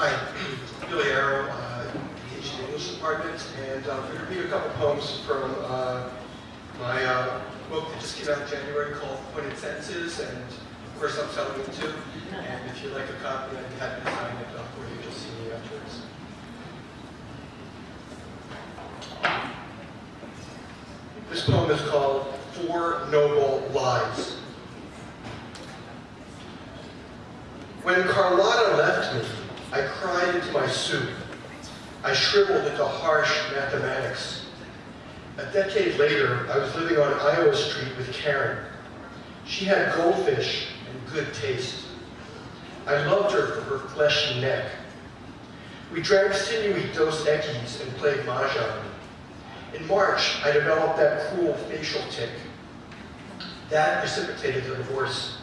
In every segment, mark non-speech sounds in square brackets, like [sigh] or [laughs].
Hi, Billy Arrow, uh, in English department, and uh, I'm going to read a couple poems from uh, my uh, book that just came out in January called Pointed Sentences, and of course I'm selling it too. And if you'd like a copy, I'd be happy to sign it uh, for you. Just see me afterwards. This poem is called Four Noble Lies. When Carlotta left me, I cried into my soup. I shriveled into harsh mathematics. A decade later, I was living on Iowa Street with Karen. She had goldfish and good taste. I loved her for her fleshy neck. We drank sinewy Dos Equis and played Mahjong. In March, I developed that cruel facial tic. That precipitated the divorce.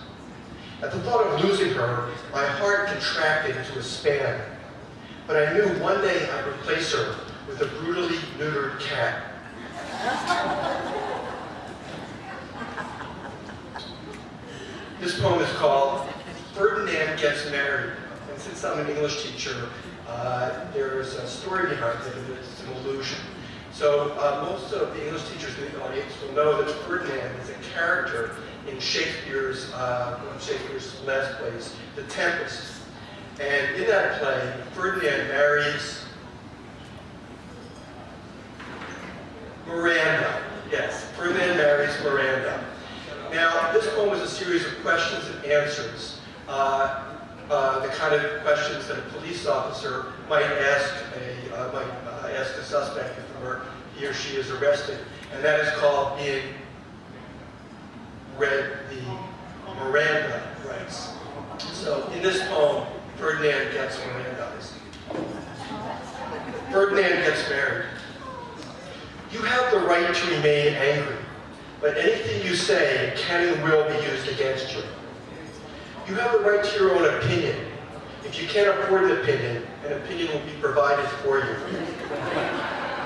At the thought of losing her, my heart contracted into a span. But I knew one day I'd replace her with a brutally neutered cat. this poem is called Ferdinand Gets Married. And since I'm an English teacher, uh, there's a story behind it, it's an illusion. So uh, most of the English teachers in the audience will know that Ferdinand is a character in Shakespeare's, uh, one of Shakespeare's last plays, The Tempest. And in that play, Ferdinand marries Miranda. Yes, Ferdinand marries Miranda. Now, this poem is a series of questions and answers. Uh, uh, the kind of questions that a police officer might ask a uh, might ask a suspect before he or she is arrested, and that is called being read the Miranda rights. So in this poem, Ferdinand gets Miranda's. Ferdinand gets married. You have the right to remain angry, but anything you say can and will be used against you. You have the right to your own opinion. If you can't afford an opinion, an opinion will be provided for you.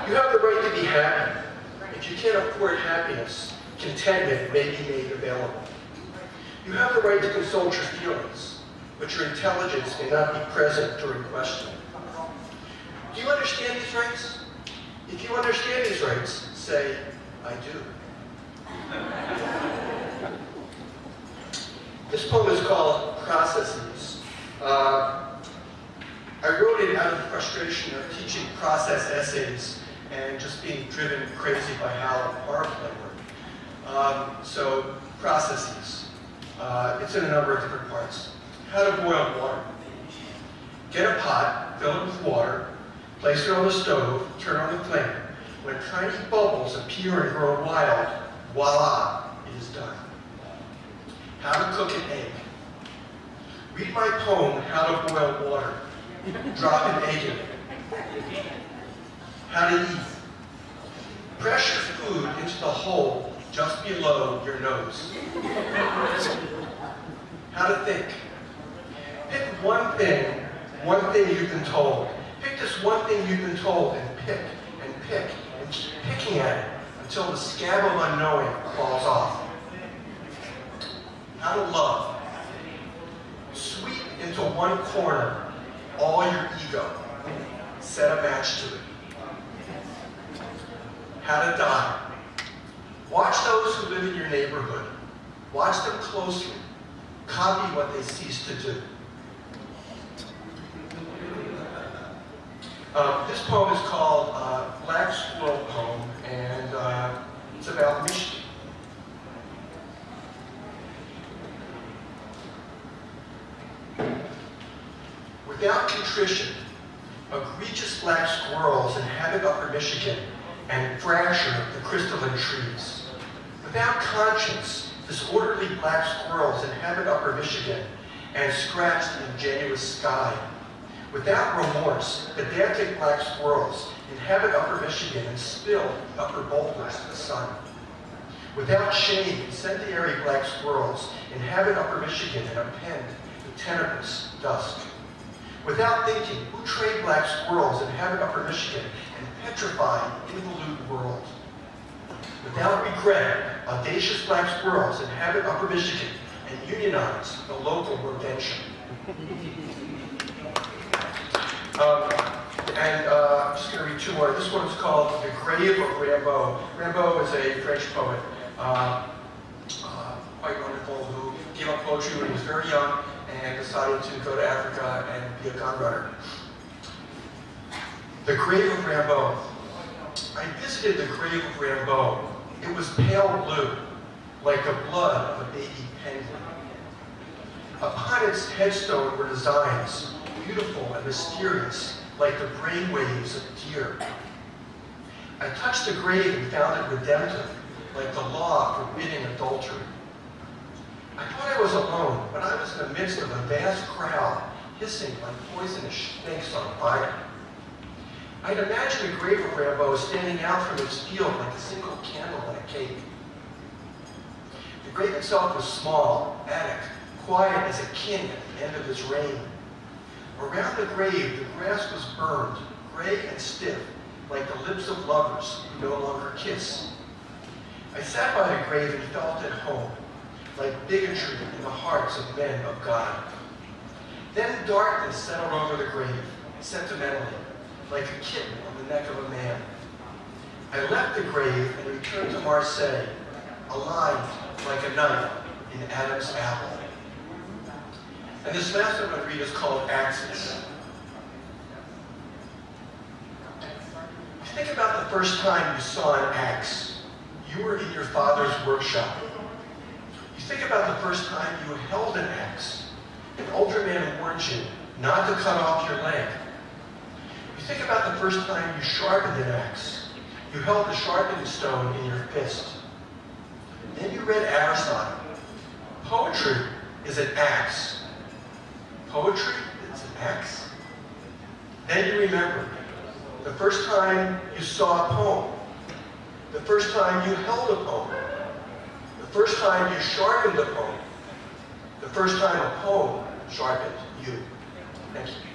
You have the right to be happy. If you can't afford happiness, contentment may be made available. You have the right to consult your feelings, but your intelligence may not be present during questioning. Do you understand these rights? If you understand these rights, say, I do. This poem is called Processes. Uh, I wrote it out of frustration of teaching process essays and just being driven crazy by how horror play work. Um, so, processes. Uh, it's in a number of different parts. How to boil water. Get a pot, fill it with water, place it on the stove, turn on the flame. When tiny bubbles appear and grow wild, voila, it is done. How to cook an egg. Read my poem, How to Boil Water. Drop an egg in it. How to eat. Press your food into the hole just below your nose. How to think. Pick one thing, one thing you've been told. Pick this one thing you've been told and pick and pick and keep picking at it until the scab of unknowing falls off. How to love. Into one corner all your ego. Set a match to it. How to die. Watch those who live in your neighborhood. Watch them closely. Copy what they cease to do. [laughs] Um, this poem is called uh, Black Squirrel Poem, and uh, it's about Michigan. Without contrition, egregious black squirrels inhabit upper Michigan and fracture the crystalline trees. Without conscience, disorderly black squirrels inhabit upper Michigan and scratch the ingenuous sky. Without remorse, pedantic black squirrels inhabit upper Michigan and spill upper boulders to the sun. Without shame, incendiary black squirrels inhabit upper Michigan and append the tenebrous dust. Without thinking, who trade black squirrels inhabit upper Michigan and petrify involute world? Without regret, audacious black squirrels inhabit upper Michigan and unionize the local rodentia. [laughs] Um, and uh, I'm just going to read two more. This one's called The Grave of Rimbaud. Rimbaud is a French poet, uh, uh, quite wonderful, who gave up poetry when he was very young and decided to go to Africa and be a gun runner. The Grave of Rimbaud. I visited the grave of Rimbaud. It was pale blue, like the blood of a baby penguin. Upon its headstone were designs, beautiful and mysterious, like the brain waves of a deer. I touched the grave and found it redemptive, like the law forbidding adultery. I thought I was alone, but I was in the midst of a vast crowd, hissing like poisonous snakes on fire. I'd imagine the grave of Rimbaud standing out from its field like a single candle in a cake. The grave itself was small, attic, quiet as a king at the end of his reign. Around the grave, the grass was burned, gray and stiff, like the lips of lovers who no longer kiss. I sat by the grave and felt at home, like bigotry in the hearts of men of God. Then darkness settled over the grave, sentimentally, like a kitten on the neck of a man. I left the grave and returned to Marseille, aligned like a knife in Adam's apple. And this last one to read is called Axis. Think about the first time you saw an axe. You were in your father's workshop. Think about the first time you held an axe. An older man warned you not to cut off your leg. You think about the first time you sharpened an axe. You held the sharpening stone in your fist. Then you read Aristotle. Poetry is an axe. Poetry is an axe. Then you remember the first time you saw a poem, the first time you held a poem, first time you sharpened a poem, the first time a poem sharpened you. Thank you.